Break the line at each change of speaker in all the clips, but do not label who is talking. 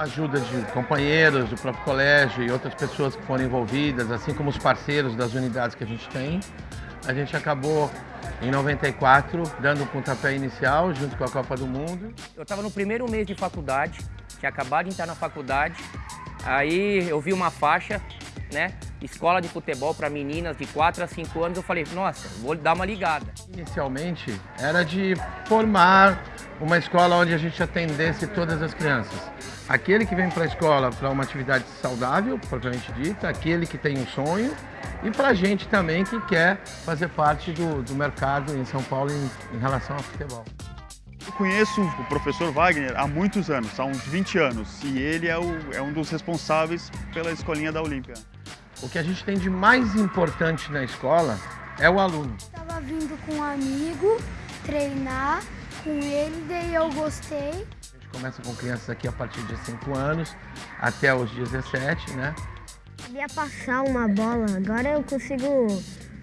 a ajuda de companheiros do próprio colégio e outras pessoas que foram envolvidas, assim como os parceiros das unidades que a gente tem, a gente acabou em 94 dando o um pontapé inicial junto com a Copa do Mundo.
Eu estava no primeiro mês de faculdade, tinha acabado de entrar na faculdade, aí eu vi uma faixa, né, escola de futebol para meninas de 4 a 5 anos, eu falei, nossa, vou dar uma ligada.
Inicialmente era de formar uma escola onde a gente atendesse todas as crianças. Aquele que vem para a escola para uma atividade saudável, propriamente dita, aquele que tem um sonho e para a gente também que quer fazer parte do, do mercado em São Paulo em, em relação ao futebol.
Eu conheço o professor Wagner há muitos anos, há uns 20 anos, e ele é, o, é um dos responsáveis pela escolinha da Olímpia.
O que a gente tem de mais importante na escola é o aluno.
Estava vindo com um amigo treinar com ele, daí eu gostei.
A gente começa com crianças aqui a partir de 5 anos até os 17, né?
Sabia passar uma bola, agora eu consigo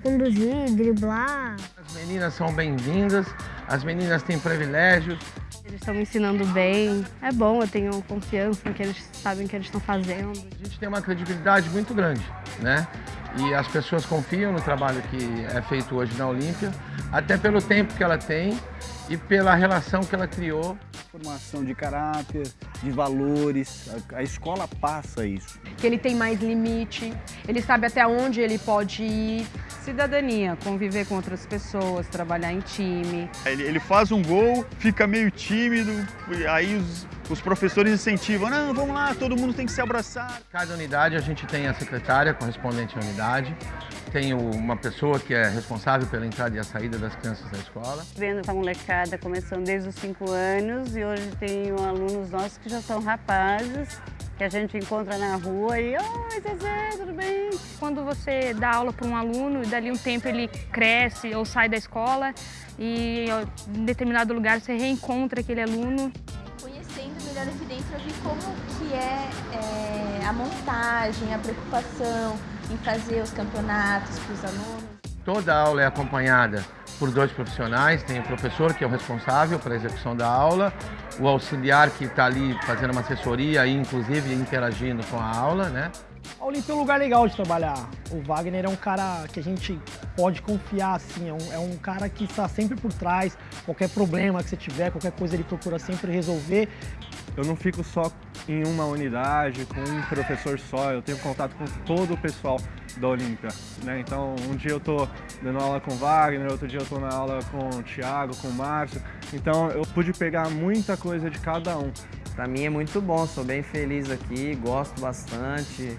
conduzir, driblar.
As meninas são bem-vindas, as meninas têm privilégios.
Eles estão me ensinando bem, é bom, eu tenho confiança em que eles sabem o que eles estão fazendo.
A gente tem uma credibilidade muito grande, né? E as pessoas confiam no trabalho que é feito hoje na Olímpia, até pelo tempo que ela tem e pela relação que ela criou.
Formação de caráter, de valores, a, a, escola passa isso.
Que ele tem mais limite, ele sabe até onde ele pode ir.
Cidadania, conviver com outras pessoas, trabalhar em time.
Ele, ele faz um gol, fica meio tímido, aí os, os professores incentivam, não, vamos lá, todo mundo tem que se abraçar.
Cada unidade a gente tem a secretária correspondente à unidade, tem uma pessoa que é responsável pela entrada e a saída das crianças da escola.
Vendo essa molecada começando desde os 5 anos e hoje tem alunos nossos que já são rapazes, que a gente encontra na rua e oi Zezé, tudo bem?
Quando você dá aula para um aluno e dali um tempo ele cresce ou sai da escola e em determinado lugar você reencontra aquele aluno.
Conhecendo melhor aqui dentro eu vi como que é, é a montagem, a preocupação em fazer os campeonatos para os alunos.
Toda aula é acompanhada por dois profissionais, tem o professor que é o responsável pela execução da aula, o auxiliar que está ali fazendo uma assessoria e inclusive interagindo com a aula, né?
A um lugar legal de trabalhar. O Wagner é um cara que a gente pode confiar, assim, é um, é um cara que está sempre por trás, qualquer problema que você tiver, qualquer coisa ele procura sempre resolver.
Eu não fico só em uma unidade, com um professor só, eu tenho contato com todo o pessoal da Olímpia, né? Então, um dia eu tô dando aula com o Wagner, outro dia eu tô na aula com o Thiago, com o Márcio. Então, eu pude pegar muita coisa de cada um.
Para mim é muito bom, sou bem feliz aqui, gosto bastante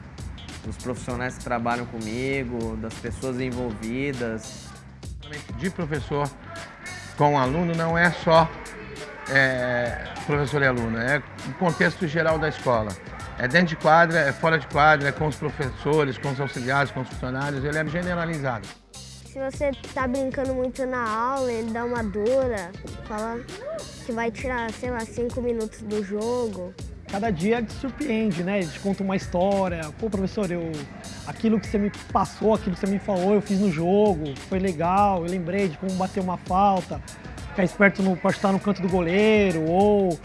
dos profissionais que trabalham comigo, das pessoas envolvidas.
De professor com aluno não é só é, professor e aluno, é o contexto geral da escola. É dentro de quadra, é fora de quadra, é com os professores, com os auxiliares, com os funcionários, ele é generalizado.
Se você está brincando muito na aula, ele dá uma dura, fala que vai tirar, sei lá, cinco minutos do jogo.
Cada dia te surpreende, né? Ele te conta uma história. Pô, professor, eu... aquilo que você me passou, aquilo que você me falou, eu fiz no jogo, foi legal, eu lembrei de como bater uma falta ficar esperto no, pode estar no canto do goleiro, ou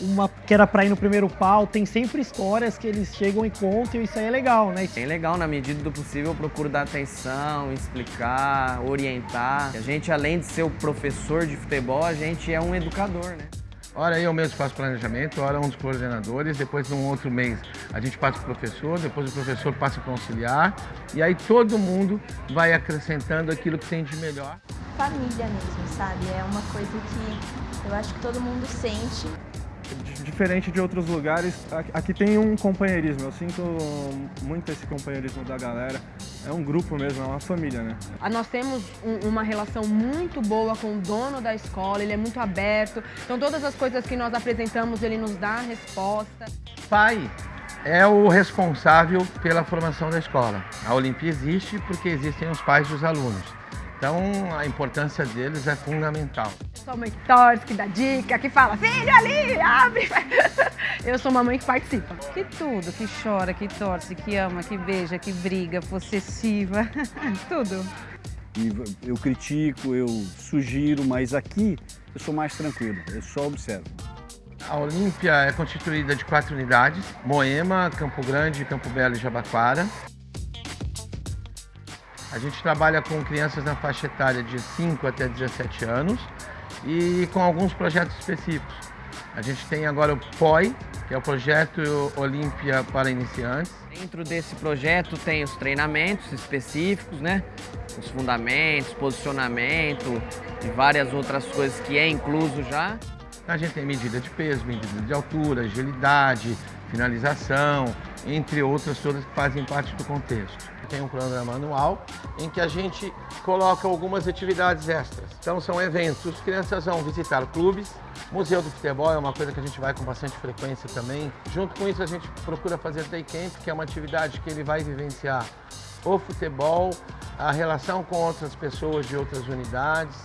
uma que era para ir no primeiro pau, tem sempre histórias que eles chegam e contam e isso aí é legal, né?
É legal, na medida do possível, eu procuro dar atenção, explicar, orientar. A gente, além de ser o professor de futebol, a gente é um educador, né?
Ora eu mesmo faço planejamento, ora um dos coordenadores, depois num outro mês a gente passa para o professor, depois o professor passa para o auxiliar e aí todo mundo vai acrescentando aquilo que tem de melhor
família mesmo, sabe? É uma coisa que eu acho que todo mundo sente.
diferente de outros lugares, aqui tem um companheirismo. Eu sinto muito esse companheirismo da galera. É um grupo mesmo, é uma família, né?
Nós temos um, uma relação muito boa com o dono da escola, ele é muito aberto. Então todas as coisas que nós apresentamos, ele nos dá a resposta.
Pai é o responsável pela formação da escola. A Olimpia existe porque existem os pais dos alunos. Então a importância deles é fundamental.
Eu sou mãe que torce, que dá dica, que fala, filho ali, abre. Eu sou uma mãe que participa.
Que tudo, que chora, que torce, que ama, que beija, que briga, possessiva, tudo.
E eu critico, eu sugiro, mas aqui eu sou mais tranquilo, eu só observo.
A Olímpia é constituída de quatro unidades, Moema, Campo Grande, Campo Belo e Jabaquara. A gente trabalha com crianças na faixa etária de 5 até 17 anos e com alguns projetos específicos. A gente tem agora o POI, que é o Projeto Olímpia para Iniciantes.
Dentro desse projeto tem os treinamentos específicos, né? Os fundamentos, posicionamento e várias outras coisas que é incluso já.
A gente tem medida de peso, medida de altura, agilidade, finalização, entre outras todas que fazem parte do contexto. Tem um cronograma anual em que a gente coloca algumas atividades extras. Então são eventos, as crianças vão visitar clubes, Museu do Futebol é uma coisa que a gente vai com bastante frequência também. Junto com isso a gente procura fazer day camp, que é uma atividade que ele vai vivenciar o futebol, a relação com outras pessoas de outras unidades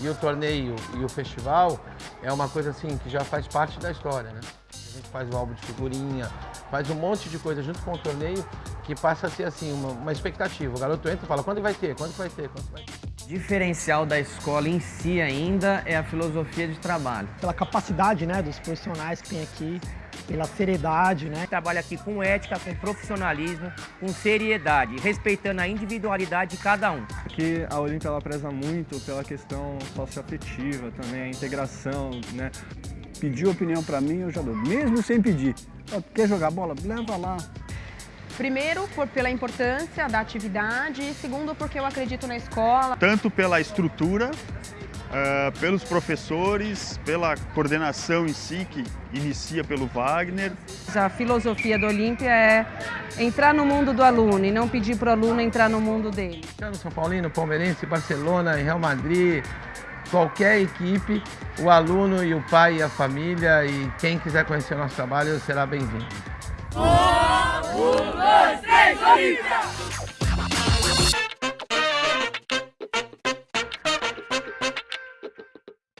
e o torneio e o festival é uma coisa assim que já faz parte da história, né? A gente faz o álbum de figurinha, faz um monte de coisa junto com o torneio que passa a ser assim uma, uma expectativa. O garoto entra e fala quando vai ter, quando vai ter, quando vai ter.
Diferencial da escola em si ainda é a filosofia de trabalho.
Pela capacidade né, dos profissionais que tem aqui, pela seriedade, né?
Trabalha aqui com ética, com profissionalismo, com seriedade, respeitando a individualidade de cada um.
Aqui a Olímpia ela preza muito pela questão socioafetiva também, a integração, né?
Pedir opinião para mim, eu já dou, mesmo sem pedir. Quer jogar bola? Leva lá.
Primeiro, por, pela importância da atividade e segundo, porque eu acredito na escola.
Tanto pela estrutura, uh, pelos professores, pela coordenação em si, que inicia pelo Wagner.
A filosofia do Olímpia é entrar no mundo do aluno e não pedir para o aluno entrar no mundo dele.
São Paulino, Palmeirense, Barcelona, Real Madrid, qualquer equipe, o aluno e o pai e a família e quem quiser conhecer o nosso trabalho será bem-vindo.
Um, dois, três!